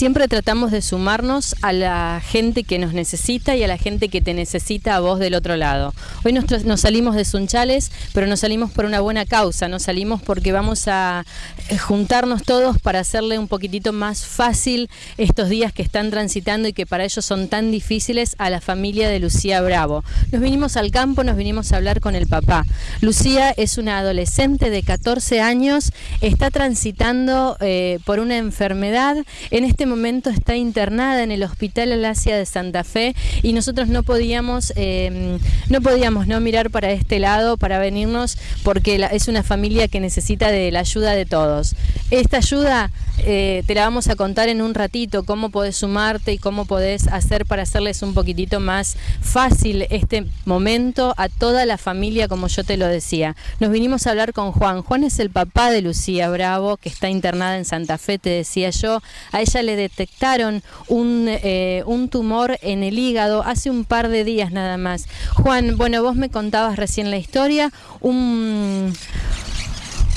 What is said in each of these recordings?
siempre tratamos de sumarnos a la gente que nos necesita y a la gente que te necesita a vos del otro lado. Hoy nos, nos salimos de Sunchales, pero nos salimos por una buena causa, nos salimos porque vamos a eh, juntarnos todos para hacerle un poquitito más fácil estos días que están transitando y que para ellos son tan difíciles a la familia de Lucía Bravo. Nos vinimos al campo, nos vinimos a hablar con el papá. Lucía es una adolescente de 14 años, está transitando eh, por una enfermedad, en este momento está internada en el Hospital Alasia de Santa Fe y nosotros no podíamos, eh, no podíamos no mirar para este lado, para venirnos, porque es una familia que necesita de la ayuda de todos. Esta ayuda eh, te la vamos a contar en un ratito, cómo podés sumarte y cómo podés hacer para hacerles un poquitito más fácil este momento a toda la familia, como yo te lo decía. Nos vinimos a hablar con Juan. Juan es el papá de Lucía Bravo, que está internada en Santa Fe, te decía yo. A ella le detectaron un, eh, un tumor en el hígado hace un par de días nada más. Juan, bueno, vos me contabas recién la historia, un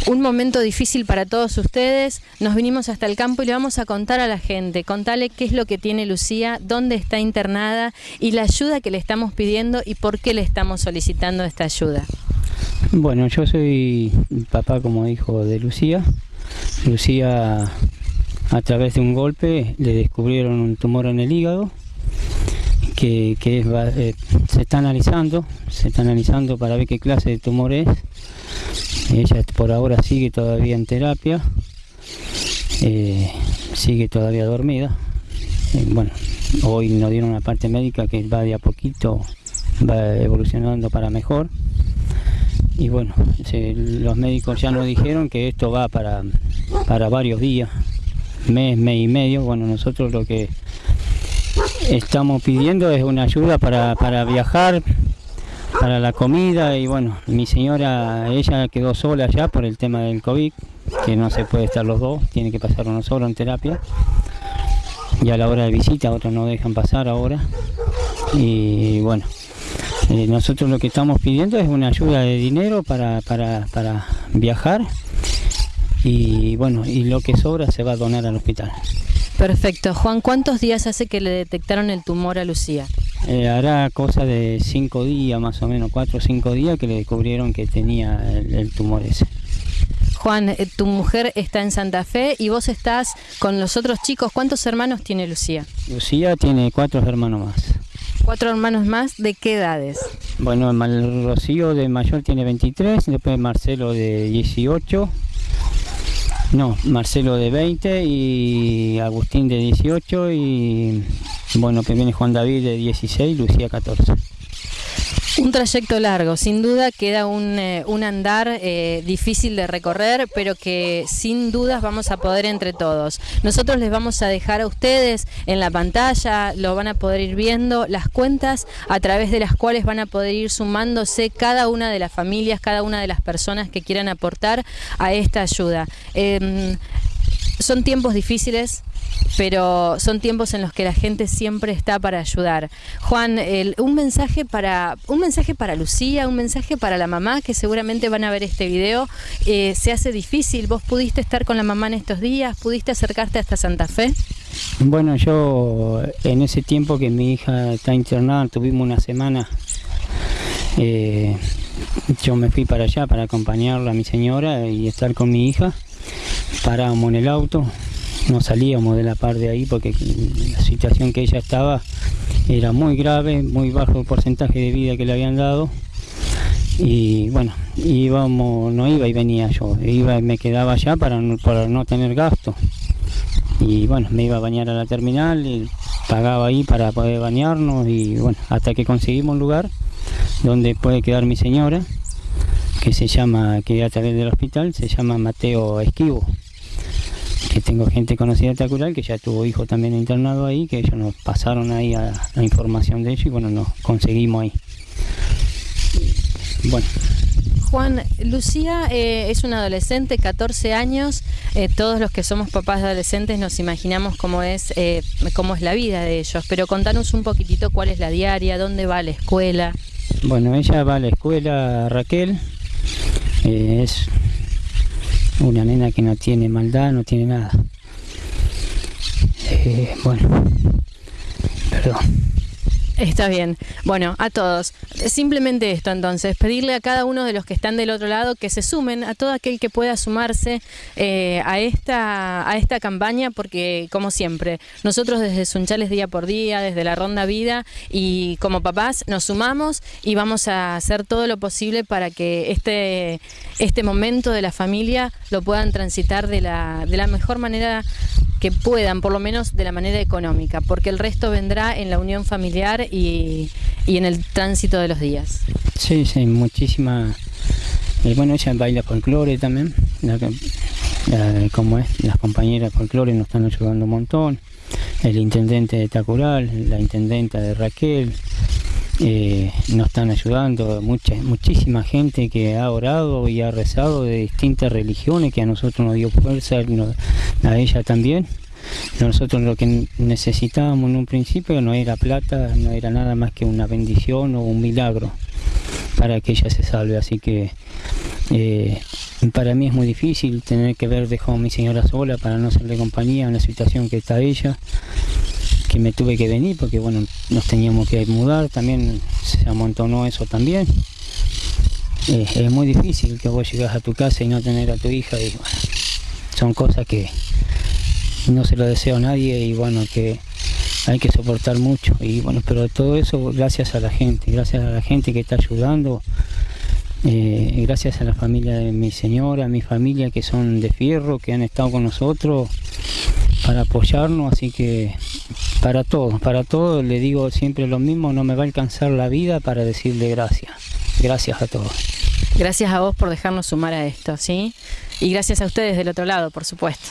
un momento difícil para todos ustedes. Nos vinimos hasta el campo y le vamos a contar a la gente, contarle qué es lo que tiene Lucía, dónde está internada y la ayuda que le estamos pidiendo y por qué le estamos solicitando esta ayuda. Bueno, yo soy papá, como dijo, de Lucía. Lucía, a través de un golpe, le descubrieron un tumor en el hígado que, eh, se está analizando, se está analizando para ver qué clase de tumor es ella por ahora sigue todavía en terapia, eh, sigue todavía dormida. Eh, bueno, hoy nos dieron una parte médica que va de a poquito, va evolucionando para mejor. Y bueno, los médicos ya nos dijeron que esto va para, para varios días, mes, mes y medio. Bueno, nosotros lo que estamos pidiendo es una ayuda para, para viajar, para la comida y bueno, mi señora, ella quedó sola ya por el tema del COVID, que no se puede estar los dos, tiene que pasar uno solo en terapia. Y a la hora de visita, otros no dejan pasar ahora. Y bueno, eh, nosotros lo que estamos pidiendo es una ayuda de dinero para, para, para viajar y bueno, y lo que sobra se va a donar al hospital. Perfecto. Juan, ¿cuántos días hace que le detectaron el tumor a Lucía? Eh, hará cosa de cinco días, más o menos, cuatro o cinco días que le descubrieron que tenía el, tumor ese. Juan, eh, tu mujer está en Santa Fe y vos estás con los otros chicos. ¿Cuántos hermanos tiene Lucía? Lucía tiene cuatro hermanos más. ¿Cuatro hermanos más? ¿De qué edades? Bueno, el Rocío de mayor tiene 23, después Marcelo de 18, no, Marcelo de 20 y Agustín de 18 y bueno, que viene Juan David de 16, Lucía 14. Un trayecto largo, sin duda queda un, eh, andar eh, difícil de recorrer, pero que sin dudas vamos a poder entre todos. Nosotros les vamos a dejar a ustedes en la pantalla, lo van a poder ir viendo, las cuentas a través de las cuales van a poder ir sumándose cada una de las familias, cada una de las personas que quieran aportar a esta ayuda. Em, son tiempos difíciles, pero son tiempos en los que la gente siempre está para ayudar. Juan, un mensaje para un mensaje para Lucía, un mensaje para la mamá que seguramente van a ver este video. Eh, se hace difícil. ¿Vos pudiste estar con la mamá en estos días? ¿Pudiste acercarte hasta Santa Fe? Bueno, yo en ese tiempo que mi hija está internada, tuvimos una semana. Eh, yo me fui para allá para acompañarla a mi señora y estar con mi hija. Paramos en el auto, no salíamos de la parte de ahí porque la situación que ella estaba era muy grave, muy bajo el porcentaje de vida que le habían dado. Y bueno, íbamos, no iba y venía yo, me quedaba allá para no, tener gasto. Y bueno, me iba a bañar a la terminal, pagaba ahí para poder bañarnos y bueno, hasta que conseguimos un lugar donde puede quedar mi señora que se llama, que a través del hospital, se llama Mateo Esquivo que tengo gente conocida de Tacural que ya tuvo hijo también internado ahí, que ellos nos pasaron ahí a, la información de ellos y bueno, nos conseguimos ahí. Bueno. Juan, Lucía eh, es una adolescente, 14 años, eh, todos los que somos papás de adolescentes nos imaginamos cómo es, eh, cómo es la vida de ellos, pero contanos un poquitito cuál es la diaria, dónde va a la escuela. Bueno, ella va a la escuela Raquel, es una nena que no tiene maldad, no tiene nada. Eh, bueno, perdón. Está bien. Bueno, a todos. Simplemente esto entonces, pedirle a cada uno de los que están del otro lado que se sumen, a todo aquel que pueda sumarse eh, a, esta, a esta campaña, porque como siempre, nosotros desde Sunchales día por día, desde la Ronda Vida y como papás nos sumamos y vamos a hacer todo lo posible para que este, este momento de la familia lo puedan transitar de la, de la mejor manera que puedan, por lo menos de la manera económica, porque el resto vendrá en la unión familiar y, en el tránsito de los días. Sí, sí, muchísima. Eh, bueno, ella baila folclore también, como es, las compañeras folclore nos están ayudando un montón, el intendente de Tacural, la intendenta de Raquel, eh, nos están ayudando, mucha, muchísima gente que ha orado y ha rezado de distintas religiones que a nosotros nos dio fuerza, a ella también. Nosotros lo que necesitábamos en un principio no era plata, no era nada más que una bendición o un milagro para que ella se salve. Así que eh, para mí es muy difícil tener que ver dejado a mi señora sola para no serle compañía en la situación que está ella que me tuve que venir porque bueno nos teníamos que mudar también se amontonó eso también. Eh, es muy difícil que vos llegas a tu casa y no tener a tu hija y bueno, son cosas que no se lo deseo a nadie y bueno, que hay que soportar mucho. Y bueno, pero todo eso gracias a la gente, gracias a la gente que está ayudando, eh, gracias a la familia de mi señora, mi familia que son de fierro, que han estado con nosotros para apoyarnos, así que para todos, para todos le digo siempre lo mismo, no me va a alcanzar la vida para decirle gracias, gracias a todos. Gracias a vos por dejarnos sumar a esto, ¿sí? Y gracias a ustedes del otro lado, por supuesto.